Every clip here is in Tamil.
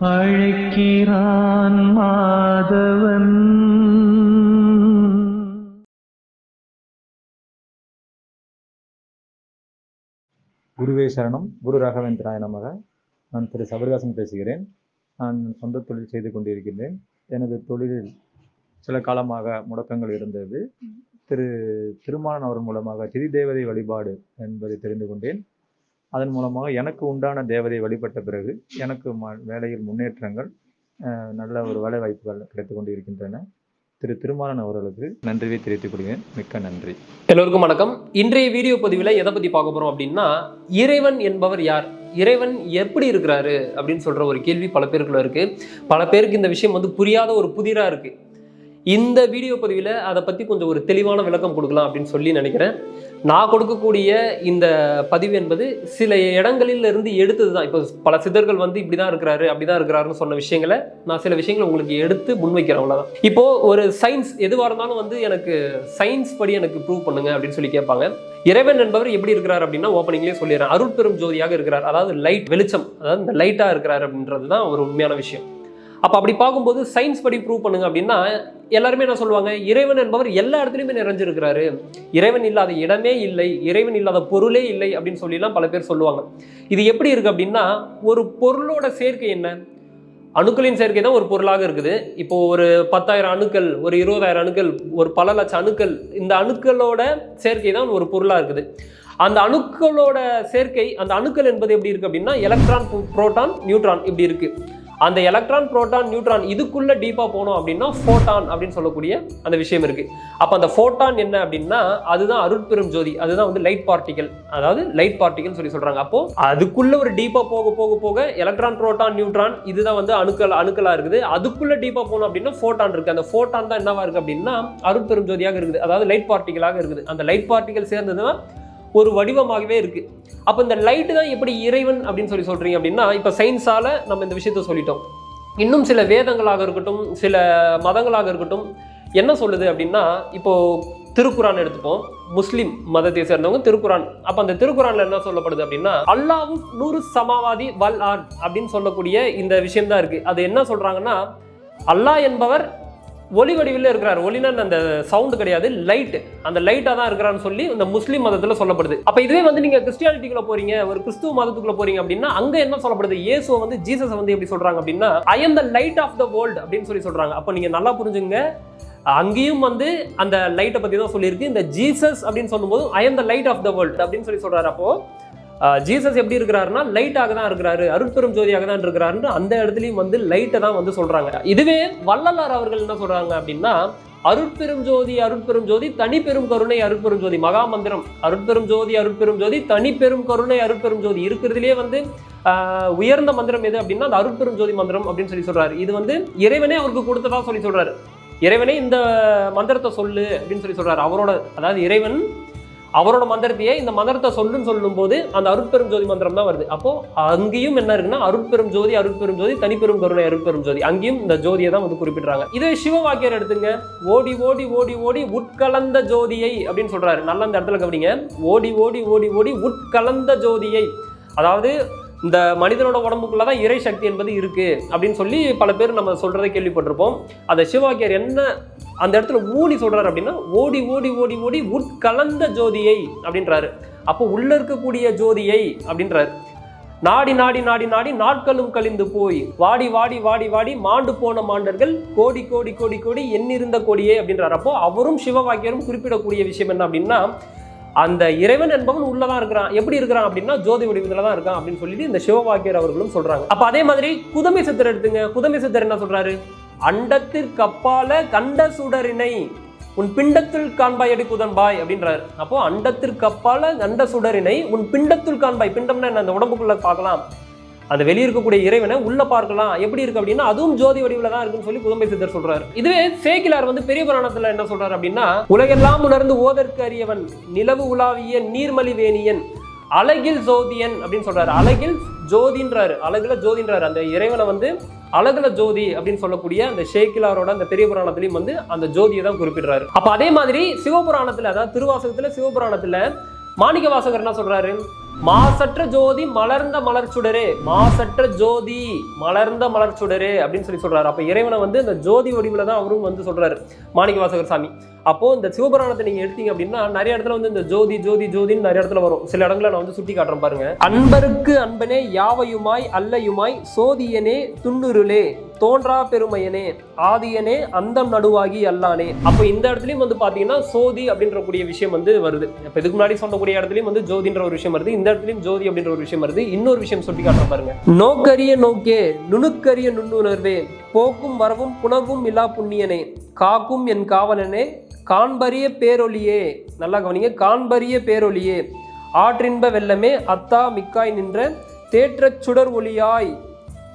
அழைக்கிறான் மாதவன். குருவே சரணம். குரு ராகவேந்திராய நமக. நான் திரு சபரிதாசன் பேசுகிறேன். நான் சொந்த தொழில் செய்து கொண்டிருக்கின்றேன். எனது தொழிலில் சில காலமாக முடக்கங்கள் இருந்தது. திரு திருமாலன் அவர் மூலமாக திதி தேவதை வழிபாடு என்பதை தெரிந்து கொண்டேன். அதன் மூலமாக எனக்கு உண்டான தேவதை வழிபட்ட பிறகு எனக்கு ம வேலையில் முன்னேற்றங்கள் நல்ல ஒரு வேலை வாய்ப்புகள் கிடைத்து கொண்டு இருக்கின்றன திரு திருமாலன் அவர்களுக்கு நன்றியை தெரிவித்துக் கொள்கிறேன். மிக்க நன்றி. எல்லோருக்கும் வணக்கம். இன்றைய வீடியோ பதிவில் எதை பற்றி பார்க்க போகிறோம் அப்படின்னா இறைவன் என்பவர் யார்? இறைவன் எப்படி இருக்கிறாரு? அப்படின்னு சொல்கிற ஒரு கேள்வி பல பேருக்குள்ள இருக்குது பல பேருக்கு இந்த விஷயம் வந்து புரியாத ஒரு புதிராக இருக்குது இந்த வீடியோ பதிவில் அதை பற்றி கொஞ்சம் ஒரு தெளிவான விளக்கம் கொடுக்கலாம் அப்படின்னு சொல்லி நினைக்கிறேன். நான் கொடுக்கக்கூடிய இந்த பதிவு என்பது சில இடங்களில் இருந்து எடுத்தது தான். இப்போ பல சிதர்கள் வந்து இப்படி தான் இருக்கிறாரு அப்படி தான் இருக்கிறாருன்னு சொன்ன விஷயங்களை நான் சில விஷயங்களை உங்களுக்கு எடுத்து முன்வைக்கிறேன் அவ்வளோதான் இப்போ ஒரு சயின்ஸ் எதுவாக இருந்தாலும் வந்து எனக்கு சயின்ஸ் படி எனக்கு ப்ரூவ் பண்ணுங்க அப்படின்னு சொல்லி கேட்பாங்க. இறைவன் என்பவர் எப்படி இருக்கிறார் அப்படின்னா ஓப்பனிங்லேயே சொல்லிடுறேன். அருட்பெரும் ஜோதியாக இருக்கிறார். அதாவது லைட் வெளிச்சம் அதாவது இந்த லைட்டாக இருக்கிறார் அப்படின்றது தான் ஒரு உண்மையான விஷயம். அப்போ அப்படி பார்க்கும்போது சயின்ஸ் படி ப்ரூவ் பண்ணுங்க அப்படின்னா எல்லாருமே என்ன சொல்லுவாங்க? இறைவன் என்பவர் எல்லா இடத்துலையுமே நிறைஞ்சிருக்கிறாரு. இறைவன் இல்லாத இடமே இல்லை இறைவன் இல்லாத பொருளே இல்லை அப்படின்னு சொல்லிலாம் பல பேர் சொல்லுவாங்க. இது எப்படி இருக்கு அப்படின்னா ஒரு பொருளோட சேர்க்கை என்ன? அணுக்களின் சேர்க்கை தான் ஒரு பொருளாக இருக்குது. இப்போ ஒரு பத்தாயிரம் அணுக்கள் ஒரு இருபதாயிரம் அணுக்கள் ஒரு பல லட்சம் அணுக்கள் இந்த அணுக்களோட சேர்க்கை தான் ஒரு பொருளாக இருக்குது. அந்த அணுக்களோட சேர்க்கை அந்த அணுக்கள் என்பது எப்படி இருக்கு அப்படின்னா எலக்ட்ரான் புரோட்டான் நியூட்ரான் இப்படி இருக்குது அந்த எலக்ட்ரான் புரோட்டான் நியூட்ரான் இதுக்குள்ள டீப்பாக போனோம் அப்படின்னா ஃபோட்டான் அப்படின்னு சொல்லக்கூடிய அந்த விஷயம் இருக்கு. அப்போ அந்த ஃபோட்டான் என்ன அப்படின்னா அதுதான் அருட்பெரும் ஜோதி அதுதான் வந்து லைட் பார்ட்டிகல் அதாவது லைட் பார்ட்டிகல் சொல்லி சொல்றாங்க. அப்போ அதுக்குள்ள ஒரு டீப்பாக போக போக போக எலக்ட்ரான் புரோட்டான் நியூட்ரான் இதுதான் வந்து அணுக்கள் அணுக்களாக இருக்குது. அதுக்குள்ள டீப்பாக போனோம் அப்படின்னா ஃபோட்டான் இருக்கு. அந்த ஃபோட்டான் தான் என்னவா இருக்கு அப்படின்னா அருட்பெரும் ஜோதியாக இருக்குது. அதாவது லைட் பார்ட்டிகலாக இருக்குது. அந்த லைட் பார்ட்டிகல் சேர்ந்ததுன்னா ஒரு வடிவமாகவே இருக்கு. அப்போ இந்த லைட்டு தான் எப்படி இறைவன் அப்படின்னு சொல்லி சொல்றீங்க அப்படின்னா இப்போ சயின்ஸால நம்ம இந்த விஷயத்த சொல்லிட்டோம். இன்னும் சில வேதங்களாக இருக்கட்டும் சில மதங்களாக இருக்கட்டும் என்ன சொல்லுது அப்படின்னா இப்போ திருக்குரான் எடுத்துப்போம். முஸ்லீம் மதத்தை சேர்ந்தவங்க திருக்குரான் அப்போ அந்த திருக்குறான்ல என்ன சொல்லப்படுது அப்படின்னா அல்லாவும் நூறு சமாவாதி வல் ஆன் அப்படின்னு சொல்லக்கூடிய இந்த விஷயம் தான் இருக்கு. அது என்ன சொல்றாங்கன்னா அல்லாஹ் என்பவர் ஒளி வடிவில் இருக்கிறார். ஒளினா அந்த சவுண்டு கிடையாது. லைட் அந்த லைட்டாக தான் இருக்கிறான்னு சொல்லி இந்த முஸ்லீம் மதத்தில் சொல்லப்படுது. அப்போ இதுவே வந்து நீங்கள் கிறிஸ்டியானிட்டிக்குள்ள போறீங்க ஒரு கிறிஸ்துவ மதத்துக்குள்ள போறீங்க அப்படின்னா அங்கே என்ன சொல்லப்படுது? இயேசுவை வந்து ஜீசஸ் வந்து எப்படி சொல்றாங்க அப்படின்னா I am the light of the world அப்படின்னு சொல்லி சொல்றாங்க. அப்போ நீங்கள் நல்லா புரிஞ்சுங்க அங்கேயும் வந்து அந்த லைட்டை பற்றி தான் சொல்லியிருக்கு. இந்த ஜீசஸ் அப்படின்னு சொல்லும்போது I am the light of the world அப்படின்னு சொல்லி சொல்றாரு. அப்போ ஜீசஸ் எப்படி இருக்கிறாருன்னா லைட்டாக தான் இருக்கிறாரு அருட்பெரும் ஜோதியாக தான் இருக்கிறாருன்னு அந்த இடத்துலையும் வந்து லைட்டை தான் வந்து சொல்கிறாங்க இதுவே வள்ளலார் அவர்கள் என்ன சொல்கிறாங்க அப்படின்னா அருட்பெரும் ஜோதி அருட்பெரும் ஜோதி தனிப்பெரும் கருணை அருட்பெரும் ஜோதி மகா மந்திரம். அருட்பெரும் ஜோதி அருட்பெரும் ஜோதி தனிப்பெரும் கருணை அருட்பெரும் ஜோதி. இருக்கிறதுலே வந்து உயர்ந்த மந்திரம் எது அப்படின்னா அந்த அருட்பெரும் ஜோதி மந்திரம் அப்படின்னு சொல்லி சொல்றாரு. இது வந்து இறைவனே அவருக்கு கொடுத்ததா சொல்லி சொல்றாரு. இறைவனே இந்த மந்திரத்தை சொல்லு அப்படின்னு சொல்லி சொல்றாரு. அவரோட அதாவது இறைவன் அவரோட மந்திரத்தையே இந்த மந்திரத்தை சொல்லுன்னு சொல்லும்போது அந்த அருட்பெரும் ஜோதி மந்திரம் தான் வருது. அப்போ அங்கேயும் என்ன இருக்குன்னா அருட்பெரும் ஜோதி அருட்பெரும் ஜோதி தனிப்பெரும் கருணை அருட்பெரும் ஜோதி. அங்கேயும் இந்த ஜோதியை தான் வந்து குறிப்பிடுறாங்க. இதே சிவவாக்கியர் எடுத்துங்க. ஓடி ஓடி ஓடி ஓடி உட்கலந்த ஜோதியை அப்படின்னு சொல்றாரு. நல்ல அந்த இடத்துல கவனிங்க. ஓடி ஓடி ஓடி ஓடி உட்கலந்த ஜோதியை. அதாவது இந்த மனிதனோட உடம்புக்குள்ள தான் இறை சக்தி என்பது இருக்குது அப்படின்னு சொல்லி பல பேர் நம்ம சொல்கிறத கேள்விப்பட்டிருப்போம். அந்த சிவாக்கியர் என்ன அந்த இடத்துல ஊனி சொல்கிறார் அப்படின்னா ஓடி ஓடி ஓடி ஓடி உட்கலந்த ஜோதியை அப்படின்றாரு. அப்போ உள்ள இருக்கக்கூடிய ஜோதியை அப்படின்றாரு. நாடி நாடி நாடி நாடி நாட்களும் கழிந்து போய் வாடி வாடி வாடி வாடி மாண்டு போன மாண்டர்கள் கோடி கோடி கோடி கோடி எண்ணிருந்த கொடியே அப்படின்றார். அப்போ அவரும் சிவவாக்கியரும் குறிப்பிடக்கூடிய விஷயம் என்ன அப்படின்னா அந்த இறைவன் என்பவன் உள்ளதான் இருக்கிறான். எப்படி இருக்கிறான் அப்படின்னா ஜோதி வடிவத்தில் தான் இருக்கான் அப்படின்னு சொல்லிட்டு இந்த சிவவாக்கியர் அவர்களும் சொல்றாங்க. அப்ப அதே மாதிரி குதமை சித்தர் எடுத்துங்க. குதமை சித்தர் என்ன சொல்றாரு? அண்டத்திற்கப்பால கண்ட சுடரினை உன் பிண்டத்தில் காண்பாய் அடி குதன்பாய் அப்படின்றாரு. அப்போ அண்டத்திற்கப்பால கண்ட சுடரினை உன் பிண்டத்தில் காண்பாய். பிண்டம்னா என்ன? அந்த உடம்புக்குள்ள பார்க்கலாம். அந்த வெளியே இருக்கக்கூடிய இறைவனை உள்ள பார்க்கலாம். எப்படி இருக்கு அப்படின்னா அதுவும் ஜோதி வடிவில் தான் இருக்குன்னு சொல்லி புதம்பை சித்தர் சொல்றாரு. இதுவே சேக்கிலார் வந்து பெரிய புராணத்துல என்ன சொல்றாரு அப்படின்னா உலகெல்லாம் உணர்ந்து ஓதற்கு அறியவன் நிலவு உலாவிய நீர்மலிவேணியன் அழகில் ஜோதியன் அப்படின்னு சொல்றாரு. அழகில் ஜோதின்றாரு. அழகுல ஜோதின்றாரு. அந்த இறைவனை வந்து அழகுல ஜோதி அப்படின்னு சொல்லக்கூடிய அந்த ஷேக்கிலாரோட அந்த பெரிய புராணத்திலையும் வந்து அந்த ஜோதியை தான் குறிப்பிடுறாரு. அப்ப அதே மாதிரி சிவபுராணத்துல அதாவது திருவாசகத்துல சிவபுராணத்துல மாணிக்க வாசகர் என்ன சொல்றாரு? மாசற்ற ஜோதி மலர்ந்த மலர் சுடரே மாசற்ற ஜோதி மலர்ந்த மலர் சுடரே அப்படின்னு சொல்லி சொல்றாரு. அப்ப இறைவனை வந்து இந்த ஜோதி வடிவில் தான் அவரும் வந்து சொல்றாரு மாணிக்க வாசகர் சாமி. அப்போ இந்த சிவபுராணத்தை நீங்க எடுத்தீங்க அப்படின்னா நிறைய இடத்துல வந்து இந்த ஜோதி ஜோதி ஜோதின்னு நிறைய இடத்துல வரும். சில இடங்களை நான் வந்து சுட்டி காட்டுறேன் பாருங்க. அன்பருக்கு அன்பனே யாவையுமாய் அல்லையுமாய் சோதியனே துண்ணுருளே தோன்றா பெருமையனே ஆதியனே அந்தம் நடுவாகி அல்லானே. அப்போ இந்த இடத்துலயும் வந்து பாத்தீங்கன்னா சோதி அப்படின்ற கூடிய விஷயம் வந்து வருது. இப்போ இதுக்கு முன்னாடி சொல்லக்கூடிய இடத்துலயும் வந்து ஜோதின்ற ஒரு விஷயம் வருது. இந்த இடத்துலயும் ஜோதி அப்படின்ற ஒரு விஷயம் வருது. இன்னொரு விஷயம் சொல்லி காட்ட பாருங்க. நோக்கரிய நோக்கே நுணுக்கரிய நுண்ணுணர்வே போக்கும் வரவும் புணவும் இல்லா புண்ணியனே. காக்கும் என் காவலனே காண்பரிய பேரொலியே நல்லா கவனிங்க காண்பரிய பேரொலியே ஆற்றின்ப வெள்ளமே அத்தா மிக்காய் நின்ற தேற்றச் சுடர் ஒளியாய்.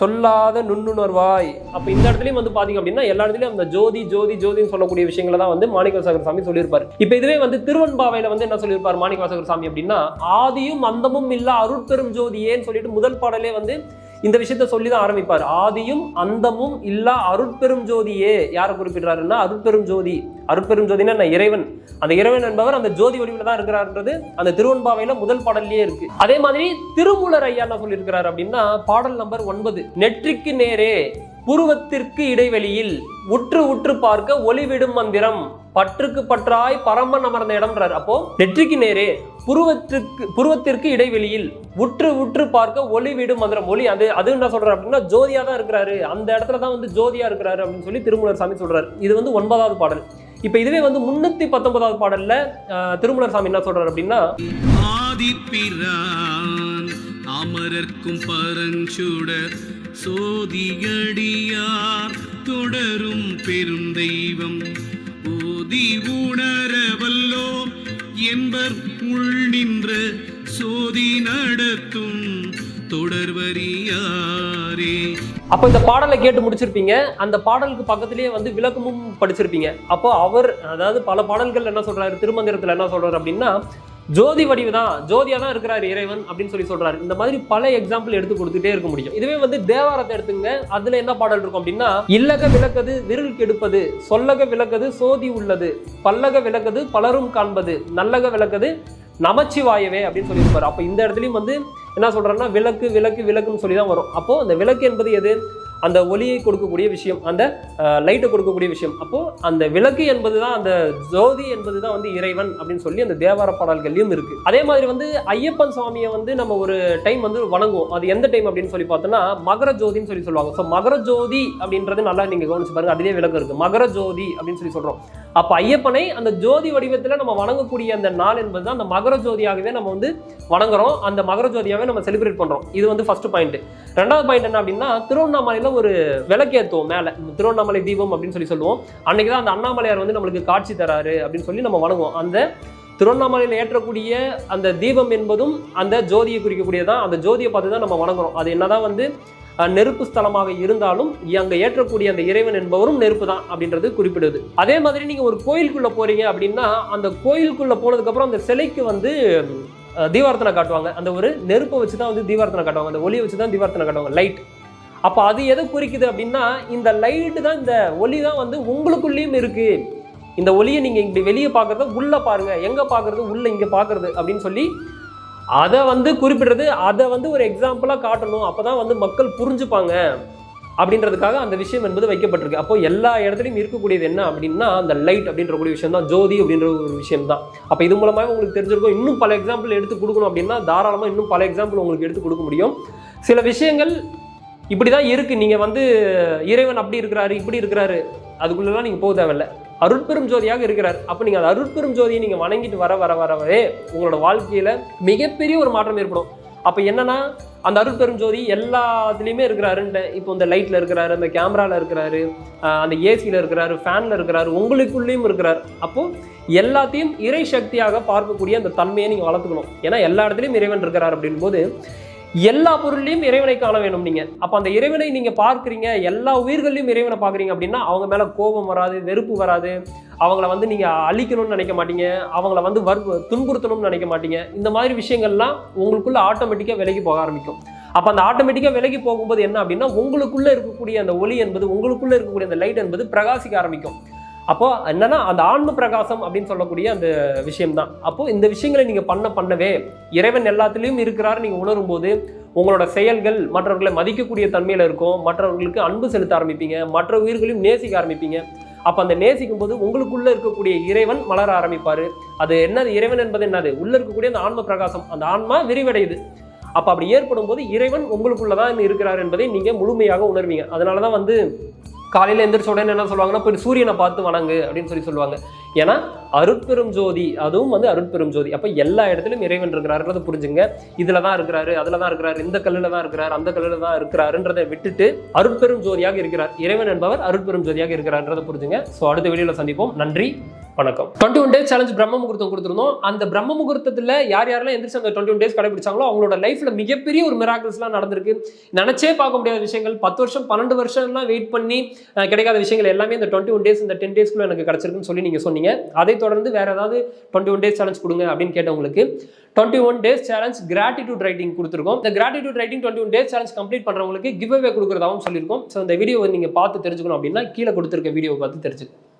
சொல்லாத நுண்ணுணர்வாய். அப்ப இந்த இடத்துலயும் வந்து பாத்தீங்க அப்படின்னா எல்லா இடத்துலயும் அந்த ஜோதி ஜோதி ஜோதின்னு சொல்லக்கூடிய விஷயங்களை தான் வந்து மாணிக்கவாசகர் சாமி சொல்லியிருப்பார். இப்ப இதுவே வந்து திருவன்பாவையில் வந்து என்ன சொல்லியிருப்பார் மாணிக்கவாசகர் சாமி அப்படின்னா ஆதியும் அந்தமும் இல்ல அருட்பெரும் ஜோதியேன்னு சொல்லிட்டு முதல் பாடலே வந்து இந்த விஷயத்த சொல்லி தான் ஆரம்பிப்பார். ஆதியும் அந்தமும் இல்லா அருட்பெரும் ஜோதியே. யாரை குறிப்பிடுறாருன்னா அருட்பெரும் ஜோதி. அருட்பெரும் ஜோதினா நான் இறைவன். அந்த இறைவன் என்பவர் அந்த ஜோதி வடிவில் தான் இருக்கிறார்ன்றது அந்த திருவன்பாவையில முதல் பாடல்லையே இருக்கு. அதே மாதிரி திருமூலர் ஐயா என்ன சொல்லியிருக்கிறார் அப்படின்னா பாடல் நம்பர் ஒன்பது நெற்றிக்கு நேரே புருவத்திற்கு இடைவெளியில் உற்று உற்று பார்க்க ஒளிவிடும் மந்திரம். பற்றுக்கு பற்றாய் பரமன் அமர்ந்த இடம்ன்றார் அப்போ நெற்றிக்கு நேரே புருவத்திற்கு புருவத்திற்கு இடைவெளியில் உற்று உற்று பார்க்க ஒளி விடும் மந்திரம். ஒளி அது அது என்ன சொல்றாரு அப்படின்னா ஜோதியா தான் இருக்கிறாரு. அந்த இடத்துல தான் வந்து ஜோதியா இருக்கிறாரு அப்படின்னு சொல்லி திருமூலர் சாமி சொல்றாரு. இது வந்து ஒன்பதாவது பாடல். இப்போ இதுவே வந்து முன்னூத்தி பத்தொன்பதாவது பாடல்ல திருமூலர் சாமி என்ன சொல்றாரு அப்படின்னா அமரர்க்கும் பரஞ்சுடர் சோதியடியார் தொடரும் பெருந்தெய்வம் ஓதி உணரவல்லோ என்பர் உள் நின்ற சோதி நடத்தும் தொடர்வரியாரே அப்போ இந்த பாடலை கேட்டு முடிச்சிருப்பீங்க. அந்த பாடலுக்கு பக்கத்திலேயே வந்து விளக்கமும் படிச்சிருப்பீங்க. அப்போ அவர் அதாவது பல பாடல்கள் என்ன சொல்றாரு திருமந்திரத்துல என்ன சொல்றாரு அப்படின்னா ஜோதி வடிவு தான் ஜோதியாக தான் இருக்கிறார் இறைவன் அப்படின்னு சொல்லி சொல்கிறாரு இந்த மாதிரி பல எக்ஸாம்பிள் எடுத்து கொடுத்துட்டே இருக்க முடியும். இதுவே வந்து தேவாரத்தை எடுத்துங்க. அதில் என்ன பாடல் இருக்கும் அப்படின்னா இல்லக விளக்கது விருள் கெடுப்பது சொல்லக விளக்கது சோதி உள்ளது பல்லக விளக்கது பலரும் காண்பது நல்லக விளக்கது நமச்சிவாயவே அப்படின்னு சொல்லியிருப்பார். அப்போ இந்த இடத்துலையும் வந்து என்ன சொல்றாருன்னா விளக்கு விளக்கு விளக்குன்னு சொல்லி தான் வரும். அப்போ அந்த விளக்கு என்பது எது? அந்த ஒளியை கொடுக்கக்கூடிய விஷயம் அந்த லைட்டை கொடுக்கக்கூடிய விஷயம். அப்போ அந்த விளக்கு என்பது தான் அந்த ஜோதி என்பது தான் வந்து இறைவன் அப்படின்னு சொல்லி அந்த தேவார பாடல்கள்லையும் இருக்கு. அதே மாதிரி வந்து ஐயப்பன் சுவாமியை வந்து நம்ம ஒரு டைம் வந்து வணங்குவோம். அது எந்த டைம் அப்படின்னு சொல்லி பார்த்தோம்னா மகர ஜோதின்னு சொல்லி சொல்லுவாங்க. ஸோ மகர ஜோதி அப்படின்றது நல்லா நீங்க கவனிச்சு பாருங்க. அதிலே விளக்கம் இருக்கு. மகர ஜோதி அப்படின்னு சொல்லி சொல்றோம். அப்ப ஐயப்பனை அந்த ஜோதி வடிவத்துல நம்ம வணங்கக்கூடிய அந்த நாள் என்பது தான் அந்த மகர ஜோதியாகவே நம்ம வந்து வணங்குறோம். அந்த மகர ஜோதியாகவே நம்ம செலிப்ரேட் பண்றோம். இது வந்து ஃபர்ஸ்ட் பாயிண்ட் ரெண்டாவது பாயிண்ட் என்ன அப்படின்னா திருவண்ணாமலையில ஒரு விளக்கேத்துவோம் மேல. திருவண்ணாமலை தீபம் அப்படின்னு சொல்லி சொல்லுவோம். அன்னைக்கு தான் அந்த அண்ணாமலையார் வந்து நம்மளுக்கு காட்சி தராரு அப்படின்னு சொல்லி நம்ம வணங்குவோம். அந்த திருவண்ணாமலையில் ஏற்றக்கூடிய அந்த தீபம் என்பதும் அந்த ஜோதியை குறிக்கக்கூடியதான் அந்த ஜோதியை பார்த்து தான் நம்ம வணங்குறோம். அது என்னதான் வந்து நெருப்பு ஸ்தலமாக இருந்தாலும் அங்கே ஏற்றக்கூடிய அந்த இறைவன் என்பவரும் நெருப்பு தான் அப்படின்றது குறிப்பிடுது. அதே மாதிரி நீங்கள் ஒரு கோயிலுக்குள்ளே போகிறீங்க அப்படின்னா அந்த கோயிலுக்குள்ளே போனதுக்கப்புறம் அந்த சிலைக்கு வந்து அஹ், தீபார்த்தனை காட்டுவாங்க. அந்த ஒரு நெருப்பை வச்சு தான் வந்து தீபார்த்தனை காட்டுவாங்க. அந்த ஒளியை வச்சு தான் தீபார்த்தனை காட்டுவாங்க லைட் அப்போ அது எதை குறிக்குது அப்படின்னா இந்த லைட்டு தான் இந்த ஒளி தான் வந்து உங்களுக்குள்ளேயும் இருக்குது இந்த ஒளியை நீங்கள் இப்படி வெளியே பார்க்கறத உள்ளே பாருங்கள் எங்கே பார்க்குறது? உள்ளே இங்கே பார்க்கறது அப்படின்னு சொல்லி அதை வந்து குறிப்பிடுறது அதை வந்து ஒரு எக்ஸாம்பிளாக காட்டணும். அப்போ தான் வந்து மக்கள் புரிஞ்சுப்பாங்க. அப்படின்றதுக்காக அந்த விஷயம் என்பது வைக்கப்பட்டிருக்கு. அப்போ எல்லா இடத்துலையும் இருக்கக்கூடியது என்ன அப்படின்னா அந்த லைட் அப்படின்ற கூடிய விஷயம் தான் ஜோதி அப்படின்ற ஒரு விஷயம் தான் அப்போ இது மூலமாக உங்களுக்கு தெரிஞ்சிருக்கும். இன்னும் பல எக்ஸாம்பிள் எடுத்து கொடுக்கணும் அப்படின்னா தாராளமாக இன்னும் பல எக்ஸாம்பிள் உங்களுக்கு எடுத்து கொடுக்க முடியும். சில விஷயங்கள் இப்படி தான் இருக்குது நீங்கள் வந்து இறைவன் அப்படி இருக்கிறாரு இப்படி இருக்கிறாரு. அதுக்குள்ளெல்லாம் நீங்கள் போக தேவையில்ல. அருட்பெரும் ஜோதியாக இருக்கிறார். அப்போ நீங்கள் அந்த அருட்பெரும் ஜோதியை நீங்கள் வணங்கிட்டு வர வர வரவே உங்களோட வாழ்க்கையில் மிகப்பெரிய ஒரு மாற்றம் ஏற்படும். அப்போ என்னன்னா அந்த அருட்பெரும் ஜோதி எல்லாத்துலேயுமே இருக்கிறாருன்ட்டு இப்போ இந்த லைட்டில் இருக்கிறாரு அந்த கேமராவில் இருக்கிறாரு அந்த ஏசியில் இருக்கிறாரு ஃபேனில் இருக்கிறாரு உங்களுக்குள்ளேயும் இருக்கிறார். அப்போது எல்லாத்தையும் இறை சக்தியாக பார்க்கக்கூடிய அந்த தன்மையை நீங்கள் வளர்த்துக்கணும். ஏன்னா எல்லா இடத்துலையும் இறைவன் இருக்கிறார் அப்படின்போது எல்லா பொருள்லையும் இறைவனை காண வேணும் நீங்க. அப்ப அந்த இறைவனை நீங்க பார்க்குறீங்க எல்லா உயிர்களையும் இறைவனை பார்க்குறீங்க அப்படின்னா அவங்க மேலே கோபம் வராது வெறுப்பு வராது. அவங்கள வந்து நீங்க அழிக்கணும்னு நினைக்க மாட்டீங்க. அவங்கள வந்து வற்பு துன்புறுத்தணும்னு நினைக்க மாட்டீங்க. இந்த மாதிரி விஷயங்கள்லாம் உங்களுக்குள்ள ஆட்டோமேட்டிக்காக விலகி போக ஆரம்பிக்கும். அப்போ அந்த ஆட்டோமேட்டிக்காக விலகி போகும்போது என்ன அப்படின்னா உங்களுக்குள்ளே இருக்கக்கூடிய அந்த ஒளி என்பது உங்களுக்குள்ளே இருக்கக்கூடிய அந்த லைட் என்பது பிரகாசிக்க ஆரம்பிக்கும். அப்போ என்னன்னா அந்த ஆன்ம பிரகாசம் அப்படின்னு சொல்லக்கூடிய அந்த விஷயம் தான் அப்போ இந்த விஷயங்களை நீங்க பண்ண பண்ணவே இறைவன் எல்லாத்துலேயும் இருக்கிறாரு. நீங்க உணரும் போது உங்களோட செயல்கள் மற்றவர்களை மதிக்கக்கூடிய தன்மையில இருக்கும். மற்றவர்களுக்கு அன்பு செலுத்த ஆரம்பிப்பீங்க. மற்ற உயிர்களையும் நேசிக்க ஆரம்பிப்பீங்க. அப்ப அந்த நேசிக்கும் போது உங்களுக்குள்ள இருக்கக்கூடிய இறைவன் மலர ஆரம்பிப்பாரு. அது என்னது? இறைவன் என்பது என்னது? உள்ள இருக்கக்கூடிய அந்த ஆன்ம பிரகாசம். அந்த ஆன்மா விரிவடையுது. அப்ப அப்படி ஏற்படும் போது இறைவன் உங்களுக்குள்ளதான் இருக்கிறார் என்பதை நீங்க முழுமையாக உணர்வீங்க. அதனாலதான் வந்து காலையில் எந்திரிச்ச உடனே என்ன சொல்லுவாங்கன்னா போய் சூரியனை பார்த்து வணங்கு அப்படின்னு சொல்லி சொல்லுவாங்க. ஏன்னா அருட்பெரும் ஜோதி அதுவும் வந்து அருட்பெரும் ஜோதி. அப்போ எல்லா இடத்துலையும் இறைவன் இருக்கிறாருன்றத புரிஞ்சுங்க. இதில் தான் இருக்கிறாரு அதில் தான் இருக்கிறாரு இந்த கல்லில் தான் இருக்கிறார் அந்த கல்லில் தான் இருக்கிறாருன்றதை விட்டுட்டு அருட்பெரும் ஜோதியாக இருக்கிறார். இறைவன் என்பவர் அருட்பெரும் ஜோதியாக இருக்கிறார்ன்றதை புரிஞ்சுங்க. ஸோ அடுத்த வெளியில் சந்திப்போம். நன்றி. வணக்கம். டுவெண்ட்டி ஒன் டேஸ் சேலஞ்ச் பிரம்ம முகூர்த்தம் கொடுத்துருந்தோம். அந்த பிரம்ம முகூர்த்தத்தில் யார் யாரெல்லாம் எந்திரிச்சு அந்த டுவெண்ட்டி ஒன் டேஸ் கடைபிடிச்சாங்களோ அவங்களோட லைஃப்ல மிகப்பெரிய ஒரு மிராக்கிள்ஸ்லாம் நடந்திருக்கு. நினச்சே பார்க்க முடியாத விஷயங்கள். பத்து வருஷம் பன்னெண்டு வருஷம்லாம் வெயிட் பண்ணி கிடைக்காத விஷயங்கள் எல்லாமே இந்த டுவெண்ட்டி ஒன் டேஸ் இந்த டென் டேஸ்க்குள்ள எனக்கு கிடச்சிருக்குன்னு சொல்லி நீங்கள் சொன்னீங்க. அதை தொடர்ந்து வேறு ஏதாவது டுவெண்ட்டி ஒன் டேஸ் சேலஞ்ச் கொடுங்க அப்படின்னு கேட்டவங்களுக்கு twenty one days challenge gratitude writing கொடுத்துருக்கோம். இந்த gratitude writing twenty one days challenge complete பண்ணுறவங்களுக்கு கிவ் அவே சொல்லியிருக்கோம். ஸோ இந்த வீடியோ நீங்கள் பார்த்து தெரிஞ்சுக்கணும் அப்படின்னா கீழே கொடுத்துருக்க வீடியோ பார்த்து தெரிஞ்சுக்கணும்